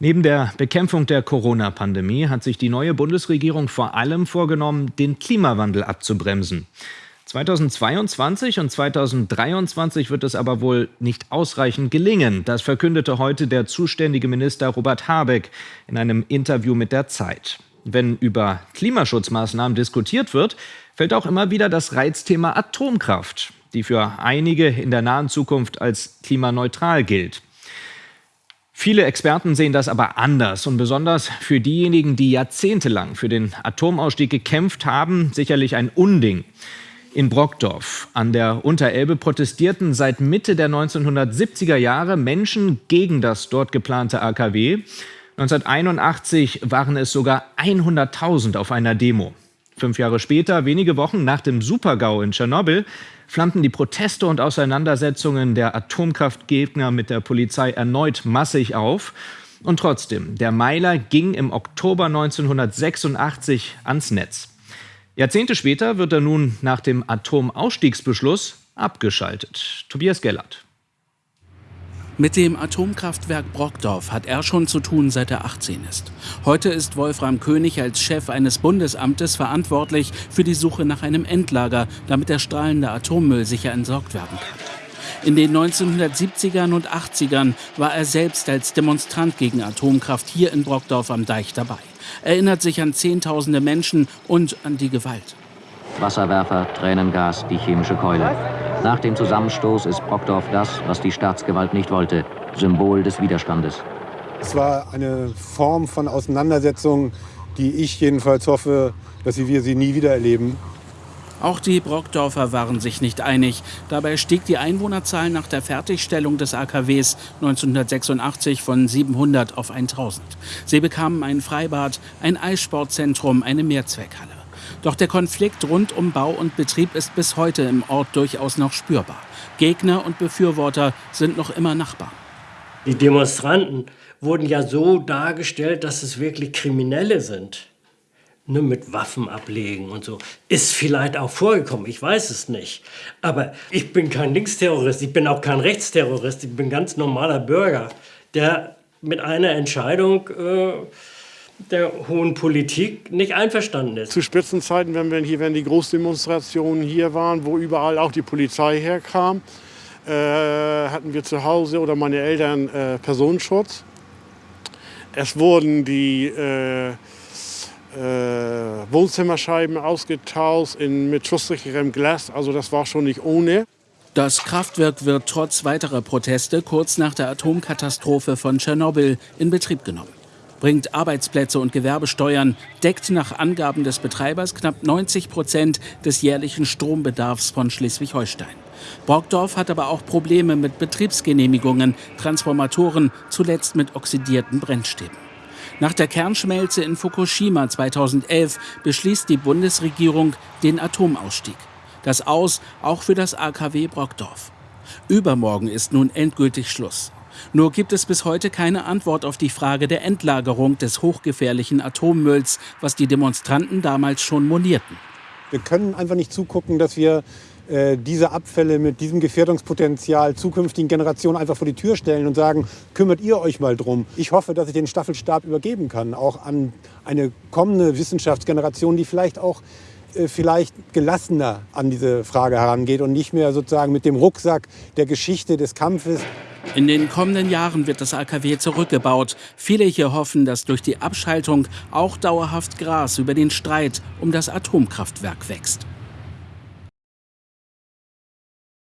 Neben der Bekämpfung der Corona-Pandemie hat sich die neue Bundesregierung vor allem vorgenommen, den Klimawandel abzubremsen. 2022 und 2023 wird es aber wohl nicht ausreichend gelingen. Das verkündete heute der zuständige Minister Robert Habeck in einem Interview mit der Zeit. Wenn über Klimaschutzmaßnahmen diskutiert wird, fällt auch immer wieder das Reizthema Atomkraft, die für einige in der nahen Zukunft als klimaneutral gilt. Viele Experten sehen das aber anders und besonders für diejenigen, die jahrzehntelang für den Atomausstieg gekämpft haben, sicherlich ein Unding. In Brockdorf an der Unterelbe protestierten seit Mitte der 1970er Jahre Menschen gegen das dort geplante AKW. 1981 waren es sogar 100.000 auf einer Demo. Fünf Jahre später, wenige Wochen nach dem Supergau in Tschernobyl, flammten die Proteste und Auseinandersetzungen der Atomkraftgegner mit der Polizei erneut massig auf. Und trotzdem, der Meiler ging im Oktober 1986 ans Netz. Jahrzehnte später wird er nun nach dem Atomausstiegsbeschluss abgeschaltet. Tobias Gellert. Mit dem Atomkraftwerk Brockdorf hat er schon zu tun, seit er 18 ist. Heute ist Wolfram König als Chef eines Bundesamtes verantwortlich für die Suche nach einem Endlager, damit der strahlende Atommüll sicher entsorgt werden kann. In den 1970ern und 80ern war er selbst als Demonstrant gegen Atomkraft hier in Brockdorf am Deich dabei. Erinnert sich an Zehntausende Menschen und an die Gewalt. Wasserwerfer, Tränengas, die chemische Keule. Nach dem Zusammenstoß ist Brockdorf das, was die Staatsgewalt nicht wollte, Symbol des Widerstandes. Es war eine Form von Auseinandersetzung, die ich jedenfalls hoffe, dass wir sie nie wieder erleben. Auch die Brockdorfer waren sich nicht einig. Dabei stieg die Einwohnerzahl nach der Fertigstellung des AKWs 1986 von 700 auf 1000. Sie bekamen ein Freibad, ein Eissportzentrum, eine Mehrzweckhalle. Doch der Konflikt rund um Bau und Betrieb ist bis heute im Ort durchaus noch spürbar. Gegner und Befürworter sind noch immer Nachbarn. Die Demonstranten wurden ja so dargestellt, dass es wirklich Kriminelle sind. Ne, mit Waffen ablegen und so. Ist vielleicht auch vorgekommen, ich weiß es nicht. Aber ich bin kein Linksterrorist, ich bin auch kein Rechtsterrorist, ich bin ganz normaler Bürger, der mit einer Entscheidung äh, der hohen Politik nicht einverstanden ist. Zu Spitzenzeiten, wenn wir hier, wenn die Großdemonstrationen hier waren, wo überall auch die Polizei herkam, äh, hatten wir zu Hause oder meine Eltern äh, Personenschutz. Es wurden die äh, äh Wohnzimmerscheiben ausgetauscht in, mit schusssicherem Glas, also das war schon nicht ohne. Das Kraftwerk wird trotz weiterer Proteste kurz nach der Atomkatastrophe von Tschernobyl in Betrieb genommen bringt Arbeitsplätze und Gewerbesteuern, deckt nach Angaben des Betreibers knapp 90 Prozent des jährlichen Strombedarfs von Schleswig-Holstein. Brockdorf hat aber auch Probleme mit Betriebsgenehmigungen, Transformatoren, zuletzt mit oxidierten Brennstäben. Nach der Kernschmelze in Fukushima 2011 beschließt die Bundesregierung den Atomausstieg. Das Aus auch für das AKW Brockdorf. Übermorgen ist nun endgültig Schluss. Nur gibt es bis heute keine Antwort auf die Frage der Endlagerung des hochgefährlichen Atommülls, was die Demonstranten damals schon monierten. Wir können einfach nicht zugucken, dass wir äh, diese Abfälle mit diesem Gefährdungspotenzial zukünftigen Generationen einfach vor die Tür stellen und sagen, kümmert ihr euch mal drum. Ich hoffe, dass ich den Staffelstab übergeben kann, auch an eine kommende Wissenschaftsgeneration, die vielleicht auch äh, vielleicht gelassener an diese Frage herangeht und nicht mehr sozusagen mit dem Rucksack der Geschichte des Kampfes in den kommenden Jahren wird das AKW zurückgebaut. Viele hier hoffen, dass durch die Abschaltung auch dauerhaft Gras über den Streit um das Atomkraftwerk wächst.